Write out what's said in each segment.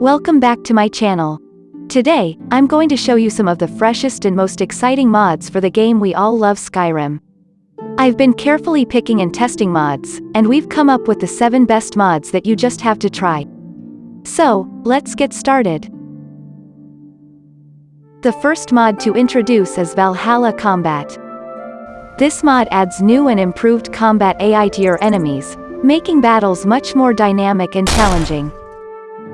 Welcome back to my channel. Today, I'm going to show you some of the freshest and most exciting mods for the game we all love Skyrim. I've been carefully picking and testing mods, and we've come up with the 7 best mods that you just have to try. So, let's get started. The first mod to introduce is Valhalla Combat. This mod adds new and improved combat AI to your enemies, making battles much more dynamic and challenging.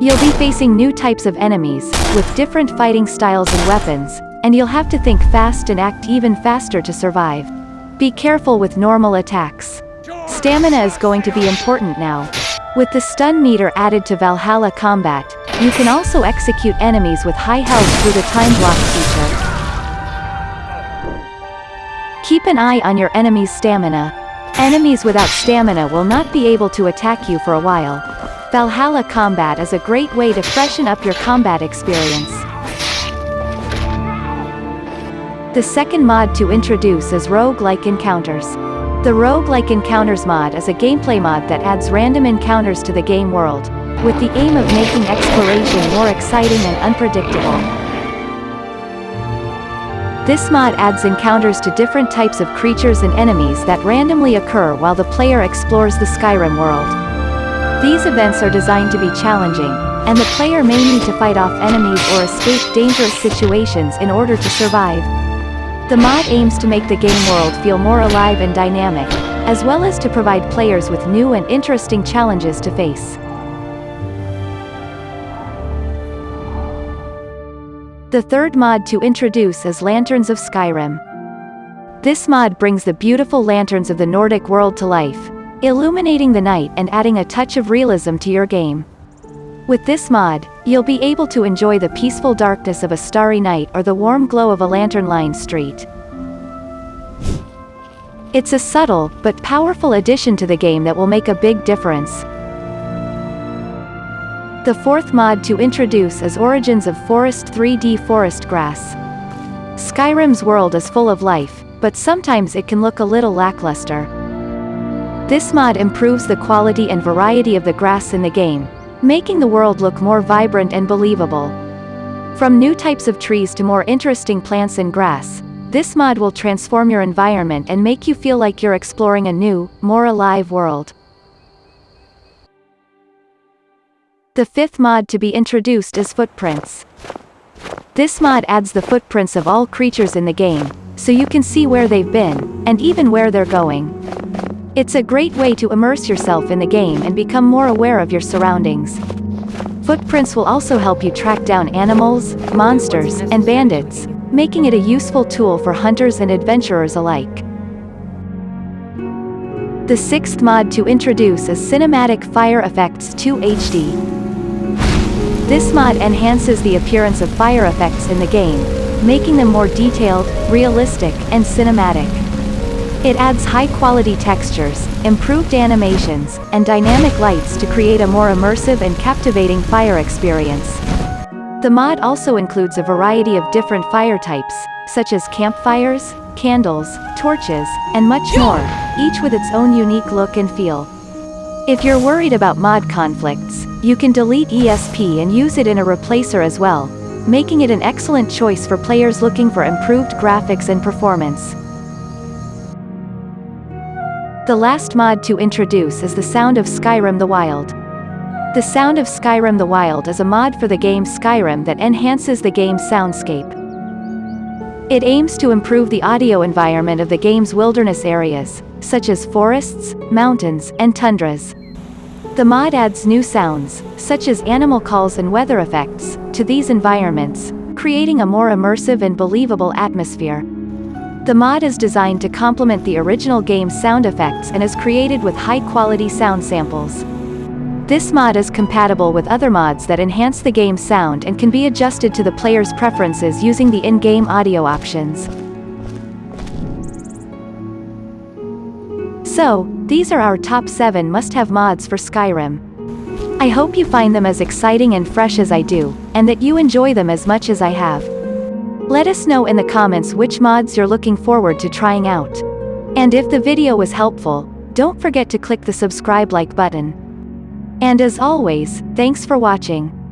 You'll be facing new types of enemies, with different fighting styles and weapons, and you'll have to think fast and act even faster to survive. Be careful with normal attacks. Stamina is going to be important now. With the stun meter added to Valhalla Combat, you can also execute enemies with high health through the time block feature. Keep an eye on your enemy's stamina, Enemies without stamina will not be able to attack you for a while. Valhalla Combat is a great way to freshen up your combat experience. The second mod to introduce is Rogue-like Encounters. The Rogue-like Encounters mod is a gameplay mod that adds random encounters to the game world, with the aim of making exploration more exciting and unpredictable. This mod adds encounters to different types of creatures and enemies that randomly occur while the player explores the Skyrim world. These events are designed to be challenging, and the player may need to fight off enemies or escape dangerous situations in order to survive. The mod aims to make the game world feel more alive and dynamic, as well as to provide players with new and interesting challenges to face. The third mod to introduce is Lanterns of Skyrim. This mod brings the beautiful lanterns of the Nordic world to life, illuminating the night and adding a touch of realism to your game. With this mod, you'll be able to enjoy the peaceful darkness of a starry night or the warm glow of a lantern-lined street. It's a subtle, but powerful addition to the game that will make a big difference. The fourth mod to introduce is Origins of Forest 3D Forest Grass. Skyrim's world is full of life, but sometimes it can look a little lackluster. This mod improves the quality and variety of the grass in the game, making the world look more vibrant and believable. From new types of trees to more interesting plants and grass, this mod will transform your environment and make you feel like you're exploring a new, more alive world. The fifth mod to be introduced is Footprints. This mod adds the footprints of all creatures in the game, so you can see where they've been, and even where they're going. It's a great way to immerse yourself in the game and become more aware of your surroundings. Footprints will also help you track down animals, monsters, and bandits, making it a useful tool for hunters and adventurers alike. The sixth mod to introduce is Cinematic Fire Effects 2 HD. This mod enhances the appearance of fire effects in the game, making them more detailed, realistic, and cinematic. It adds high-quality textures, improved animations, and dynamic lights to create a more immersive and captivating fire experience. The mod also includes a variety of different fire types, such as campfires, candles, torches, and much more, each with its own unique look and feel. If you're worried about mod conflicts, you can delete ESP and use it in a replacer as well, making it an excellent choice for players looking for improved graphics and performance. The last mod to introduce is the Sound of Skyrim the Wild. The Sound of Skyrim the Wild is a mod for the game Skyrim that enhances the game's soundscape. It aims to improve the audio environment of the game's wilderness areas, such as forests, mountains, and tundras. The mod adds new sounds, such as animal calls and weather effects, to these environments, creating a more immersive and believable atmosphere. The mod is designed to complement the original game's sound effects and is created with high-quality sound samples. This mod is compatible with other mods that enhance the game's sound and can be adjusted to the player's preferences using the in-game audio options. So, these are our top 7 must-have mods for Skyrim. I hope you find them as exciting and fresh as I do, and that you enjoy them as much as I have. Let us know in the comments which mods you're looking forward to trying out. And if the video was helpful, don't forget to click the subscribe like button. And as always, thanks for watching.